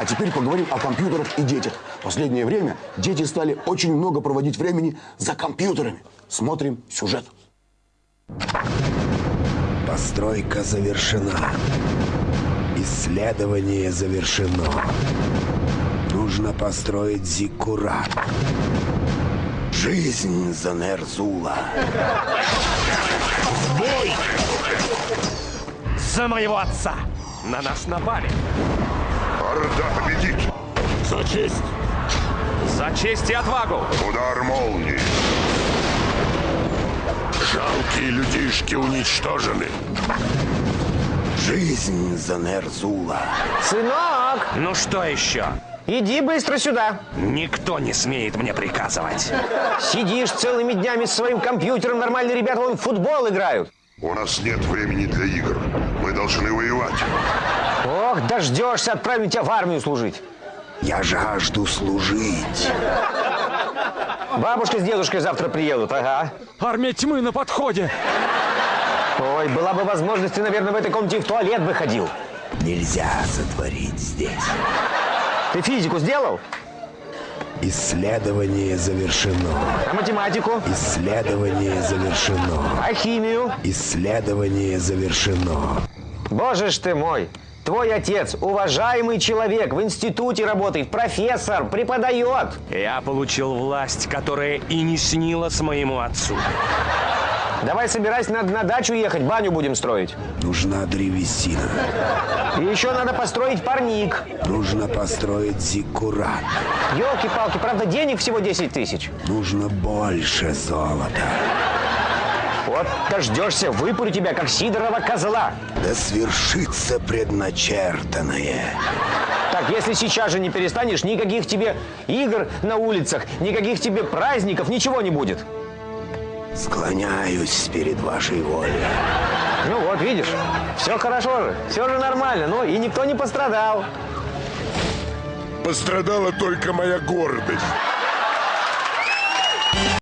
А теперь поговорим о компьютерах и детях. В последнее время дети стали очень много проводить времени за компьютерами. Смотрим сюжет. Постройка завершена. Исследование завершено. Нужно построить зиккурат. Жизнь за Нерзула. Бой! За моего отца! На нас напали! Орда победит! За честь! За честь и отвагу! Удар молнии! Жалкие людишки уничтожены. Жизнь за Нерзула. Сынок, Ну что еще? иди быстро сюда. Никто не смеет мне приказывать. Сидишь целыми днями с своим компьютером, нормальные ребята вон в футбол играют. У нас нет времени для игр. Мы должны воевать. Дождешься, отправим тебя в армию служить. Я жажду служить. Бабушка с дедушкой завтра приедут, ага. Армия тьмы на подходе. Ой, была бы возможность, ты, наверное, в этой комнате в туалет бы ходил. Нельзя сотворить здесь. Ты физику сделал? Исследование завершено. А математику? Исследование завершено. А химию? Исследование завершено. Боже ж ты мой! Твой отец, уважаемый человек, в институте работает, профессор, преподает. Я получил власть, которая и не снилась моему отцу. Давай собирайся, надо на дачу ехать, баню будем строить. Нужна древесина. И еще надо построить парник. Нужно построить зиккурат. Елки-палки, правда, денег всего 10 тысяч. Нужно больше золота. Вот дождешься, выпурю тебя, как Сидорова козла. Да свершится предначертанное. Так, если сейчас же не перестанешь, никаких тебе игр на улицах, никаких тебе праздников, ничего не будет. Склоняюсь перед вашей волей. Ну вот, видишь, все хорошо же, все же нормально, ну и никто не пострадал. Пострадала только моя гордость.